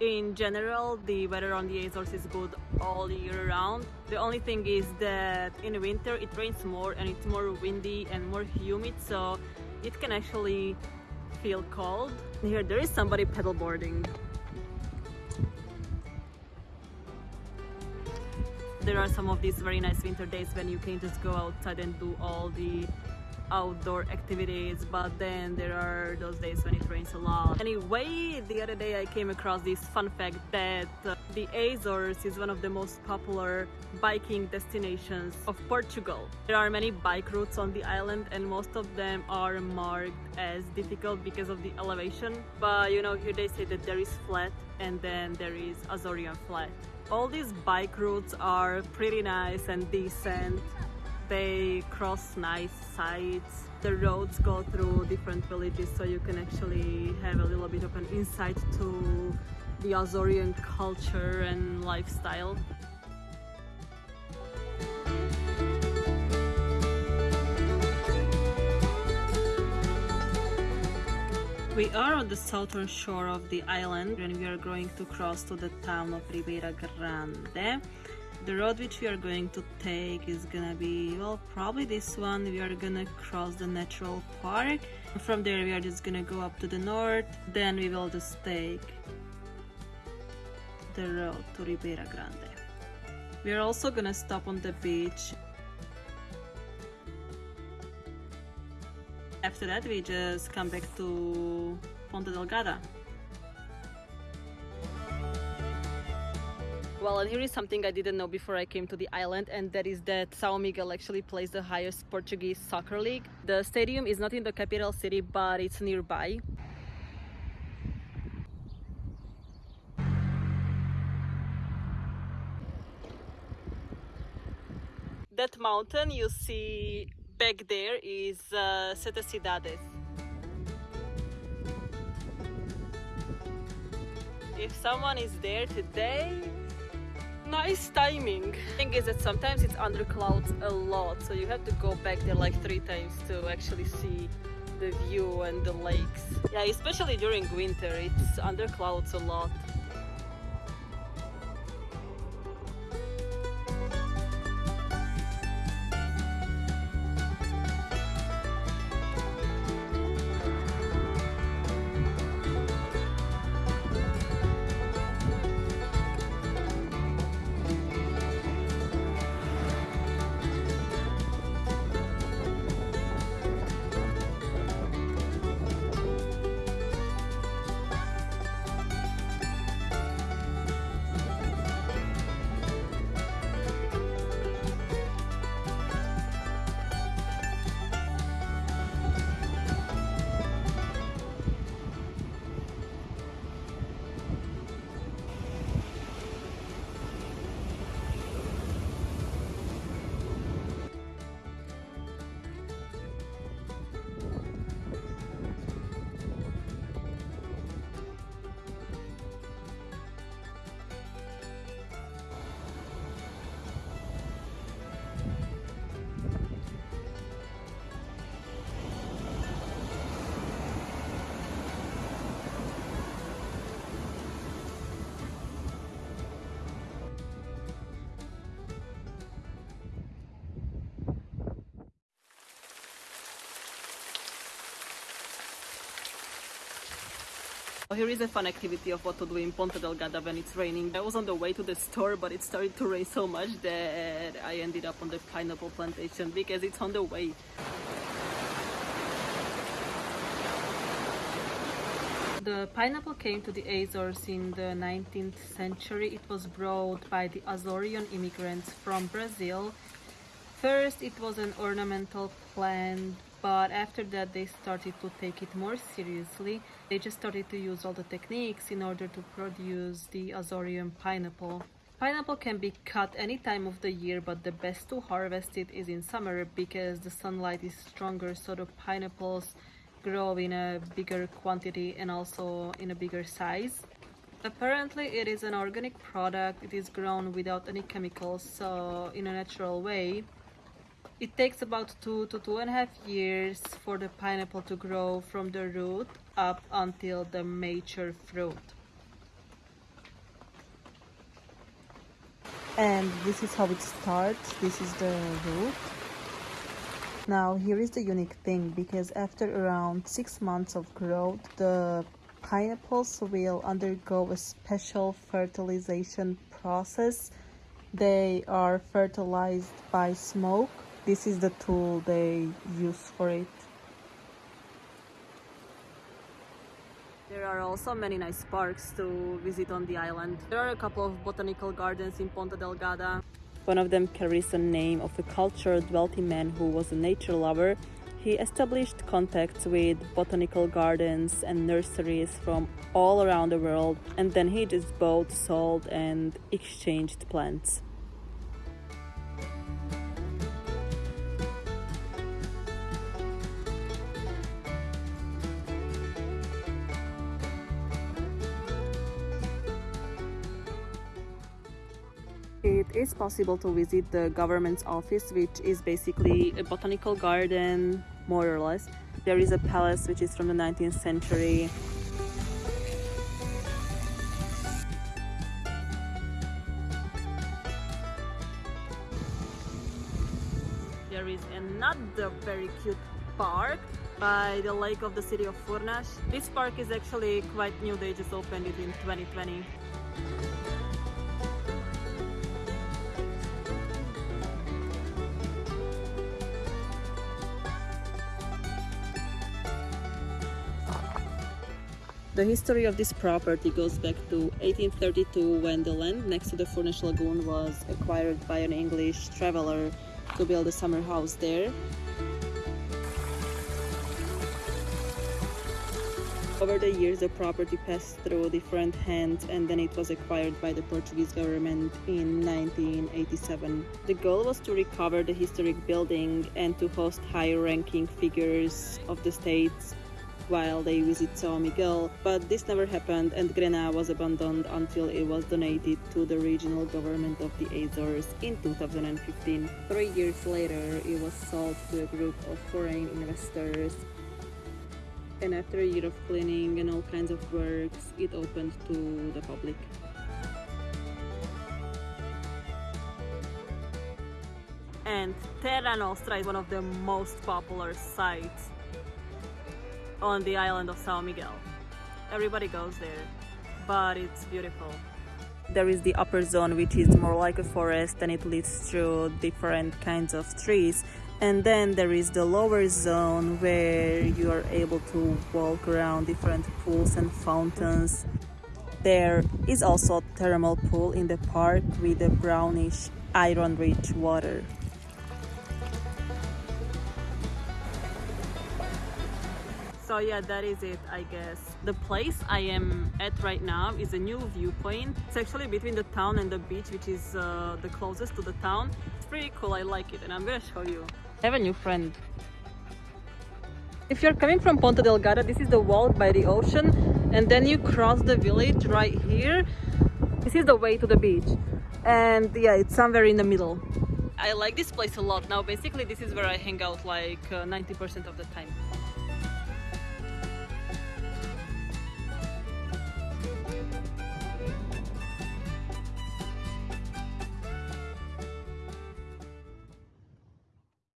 In general, the weather on the Azores is good all year round. The only thing is that in winter it rains more and it's more windy and more humid, so it can actually feel cold. Here there is somebody paddleboarding. There are some of these very nice winter days when you can just go outside and do all the outdoor activities but then there are those days when it rains a lot. Anyway the other day I came across this fun fact that uh, the Azores is one of the most popular biking destinations of Portugal. There are many bike routes on the island and most of them are marked as difficult because of the elevation. But you know here they say that there is flat and then there is Azorean flat. All these bike routes are pretty nice and decent they cross nice sites. The roads go through different villages so you can actually have a little bit of an insight to the Azorean culture and lifestyle. We are on the southern shore of the island and we are going to cross to the town of Ribeira Grande the road which we are going to take is gonna be well probably this one. We are gonna cross the natural park. From there we are just gonna go up to the north. Then we will just take the road to Ribeira Grande. We are also gonna stop on the beach. After that we just come back to Ponta Delgada Well, and here is something I didn't know before I came to the island, and that is that São Miguel actually plays the highest Portuguese soccer league. The stadium is not in the capital city, but it's nearby. That mountain you see back there is uh, Sete Cidades. If someone is there today, nice timing. Thing is that sometimes it's under clouds a lot, so you have to go back there like three times to actually see the view and the lakes. Yeah, especially during winter, it's under clouds a lot. Here is a fun activity of what to do in Ponta Delgada when it's raining. I was on the way to the store, but it started to rain so much that I ended up on the pineapple plantation because it's on the way. The pineapple came to the Azores in the 19th century. It was brought by the Azorean immigrants from Brazil. First, it was an ornamental plant but after that they started to take it more seriously. They just started to use all the techniques in order to produce the Azorean pineapple. Pineapple can be cut any time of the year, but the best to harvest it is in summer because the sunlight is stronger, so the pineapples grow in a bigger quantity and also in a bigger size. Apparently it is an organic product, it is grown without any chemicals, so in a natural way. It takes about two to two and a half years for the pineapple to grow from the root up until the mature fruit. and this is how it starts. This is the root. Now here is the unique thing because after around six months of growth the pineapples will undergo a special fertilization process. They are fertilized by smoke this is the tool they use for it There are also many nice parks to visit on the island. There are a couple of botanical gardens in Ponta Delgada. One of them carries the name of a cultured, wealthy man who was a nature lover. He established contacts with botanical gardens and nurseries from all around the world, and then he just bought, sold, and exchanged plants. It is possible to visit the government's office which is basically a botanical garden more or less there is a palace which is from the 19th century there is another very cute park by the lake of the city of Furnas. This park is actually quite new, they just opened it in 2020. The history of this property goes back to 1832 when the land next to the Furnas Lagoon was acquired by an English traveler to build a summer house there. Over the years, the property passed through different hands and then it was acquired by the Portuguese government in 1987. The goal was to recover the historic building and to host high ranking figures of the states while they visit São Miguel, but this never happened and Grena was abandoned until it was donated to the regional government of the Azores in 2015. Three years later, it was sold to a group of foreign investors. And after a year of cleaning and all kinds of works, it opened to the public. And Terra Nostra is one of the most popular sites on the island of Sao Miguel. Everybody goes there, but it's beautiful. There is the upper zone, which is more like a forest and it leads through different kinds of trees. And then there is the lower zone where you are able to walk around different pools and fountains. There is also a thermal pool in the park with a brownish iron rich water. So yeah that is it i guess the place i am at right now is a new viewpoint it's actually between the town and the beach which is uh, the closest to the town it's pretty cool i like it and i'm gonna show you i have a new friend if you're coming from Ponta Delgada, this is the walk by the ocean and then you cross the village right here. This is the way to the beach and yeah, it's somewhere in the middle. I like this place a lot. Now basically this is where I hang out like 90% uh, of the time.